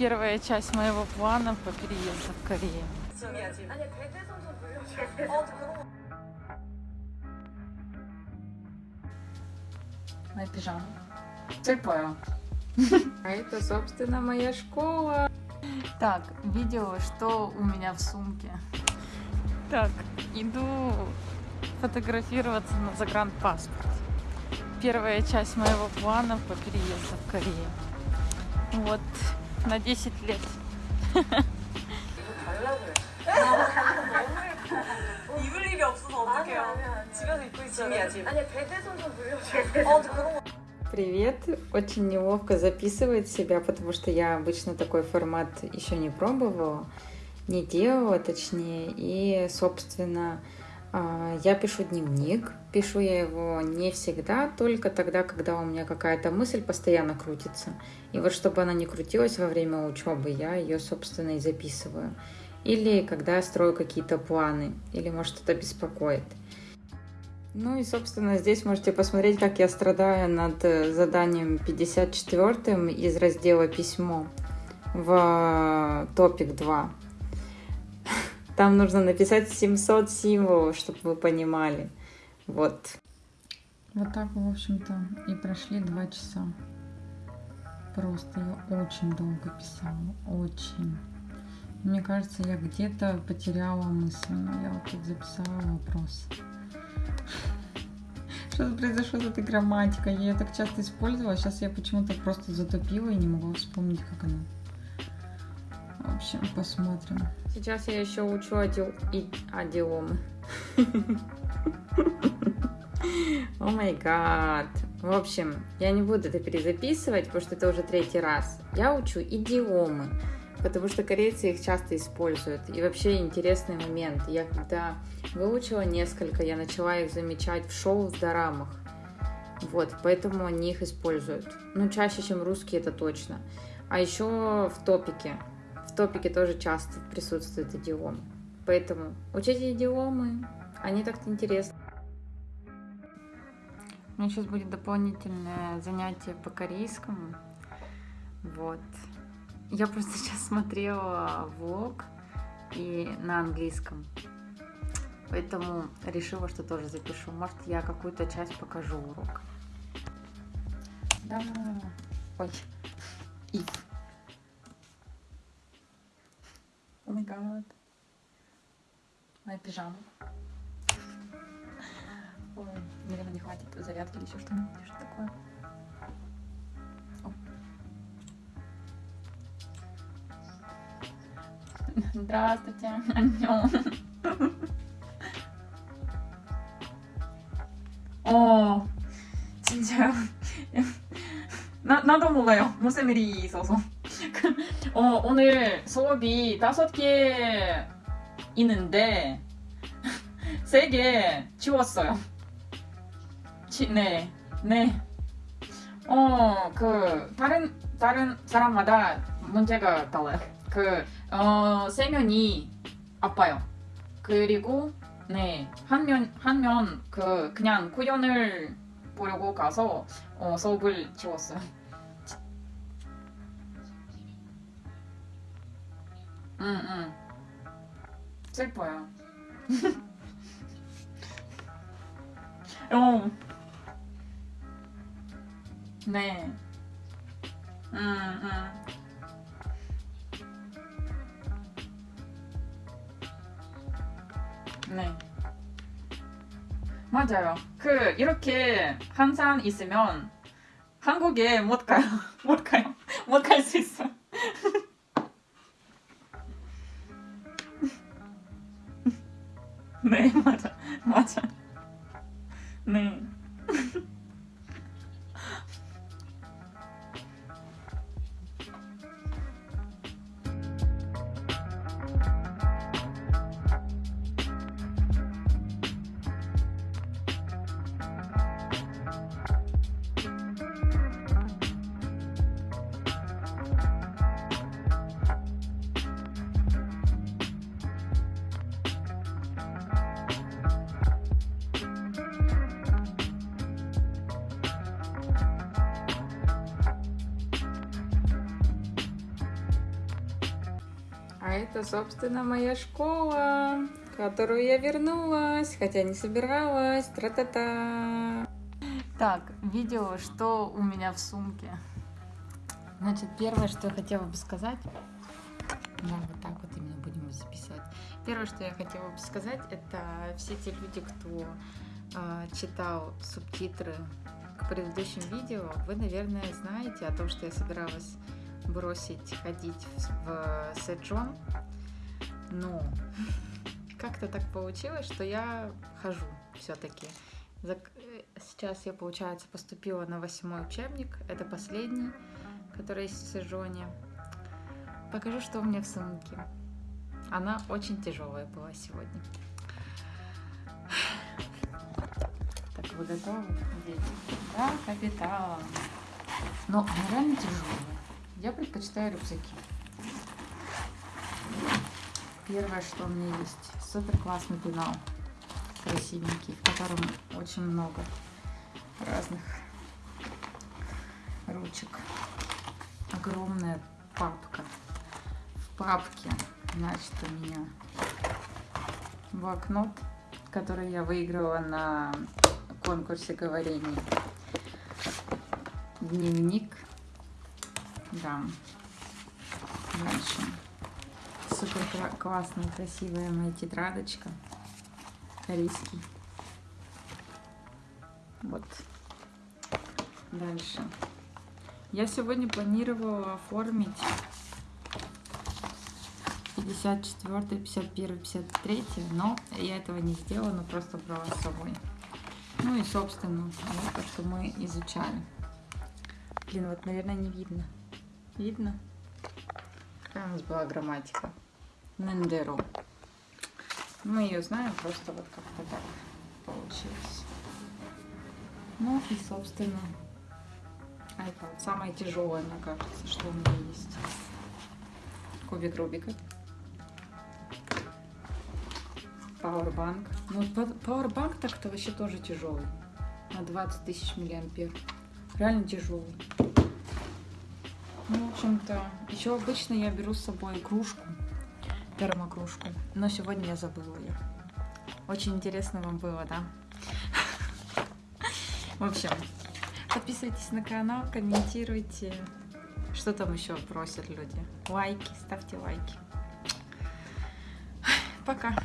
первая часть моего плана по переезду в Корею. Моя пижама. Цепаю. А это, собственно, моя школа. Так, видео, что у меня в сумке. Так, иду фотографироваться на загранпаспорт. Первая часть моего плана по переезду в Корею. Вот, на 10 лет. 입을 일이 없어서 어떡해요. 집에서 입고 있어요. 아니 대대손 좀 불려줘야 돼. 어, 그런 거. Привет. Очень неловко записывать себя, потому что я обычно такой формат еще не пробовала, не делала, точнее. И, собственно, а, я пишу дневник. Пишу я его не всегда, только тогда, когда у меня какая-то мысль постоянно крутится. И вот чтобы она не крутилась во время учебы, я ее, собственно, и записываю. Или когда я строю какие-то планы, или, может, что-то беспокоит. Ну и, собственно, здесь можете посмотреть, как я страдаю над э, заданием 54 из раздела «Письмо» в топик 2. Там нужно написать 700 символов, чтобы вы понимали. Вот. Вот так, в общем-то, и прошли два часа. Просто я очень долго писала, очень. Мне кажется, я где-то потеряла мысль, но я вот тут записала вопрос. Что произошло с этой грамматикой? Я ее так часто использовала, сейчас я почему-то просто затупила и не могу вспомнить, как она. В общем, посмотрим. Сейчас я еще учу адил... и... адиломы. О май гад. В общем, я не буду это перезаписывать, потому что это уже третий раз. Я учу идиомы, потому что корейцы их часто используют. И вообще интересный момент. Я когда выучила несколько, я начала их замечать в шоу в дорамах. Вот, поэтому они их используют. Ну, чаще, чем русские, это точно. А еще в топике. Топике тоже часто присутствуют идиомы. Поэтому учите идиомы, они так-то интересны. У меня сейчас будет дополнительное занятие по корейскому. Вот. Я просто сейчас смотрела влог и на английском. Поэтому решила, что тоже запишу. Может, я какую-то часть покажу урок. Да. Ой. If. О май гад. Моя пижама. Ой, наверное, не хватит зарядки или еще что-нибудь. Что такое? О. Здравствуйте. Аньон. 어 진짜요? 나, 나도 몰라요 무슨 일이 있어서 어, 오늘 수업이 다섯 개 있는데 세 개 지웠어요 지, 네, 네. 어, 그 다른 다른 사람마다 문제가 달라요. 그 어, 세 면이 아파요. 그리고 네, 한 면 한 면 그 그냥 구연을 보려고 가서 어, 수업을 지웠어요. 응, 응. 슬퍼요. 어. 네. 응, 응. 네. 맞아요. 그 이렇게 항상 있으면 한국에 못 가요. 못 가요. 못 갈 수 있어. 没嘛，А это, собственно, моя школа, которую я вернулась, хотя не собиралась. Тра-та-та. Так, видео, что у меня в сумке. Значит, первое, что я хотела бы сказать, да, вот так вот именно будем записывать. Первое, что я хотела бы сказать, это все те люди, кто э, читал субтитры к предыдущим видео, вы, наверное, знаете о том, что я собиралась бросить ходить в, Сэджон, но как-то так получилось, что я хожу все-таки. Сейчас я, получается, поступила на восьмой учебник, это последний, который есть в Сэджоне. Покажу, что у меня в сумке. Она очень тяжелая была сегодня. Так, вы готовы? Дети? Да, капитан. Но она реально тяжелая. Я предпочитаю рюкзаки. Первое, что у меня есть, супер классный пенал, красивенький, в котором очень много разных ручек. Огромная папка. В папке, значит, у меня блокнот, который я выиграла на конкурсе говорений. Дневник да. Дальше. Супер классная, красивая моя тетрадочка. Корейский. Вот. Дальше. Я сегодня планировала оформить 54, 51, 53, но я этого не сделала, но просто брала с собой. Ну и, собственно, вот то, что мы изучали. Блин, вот, наверное, не видно. Видно? Какая у нас была грамматика? Нендеру. Мы ее знаем, просто вот как-то так получилось. Ну и, собственно, iPad. Самое тяжелое, мне кажется, что у меня есть. Кубик Рубика. Powerbank. Ну, Powerbank так-то вообще тоже тяжелый. На 20 тысяч миллиампер. Реально тяжелый. Ну, в общем-то, еще обычно я беру с собой кружку, термокружку, но сегодня я забыла ее. Очень интересно вам было, да? В общем, подписывайтесь на канал, комментируйте. Что там еще просят люди? Лайки, ставьте лайки. Пока.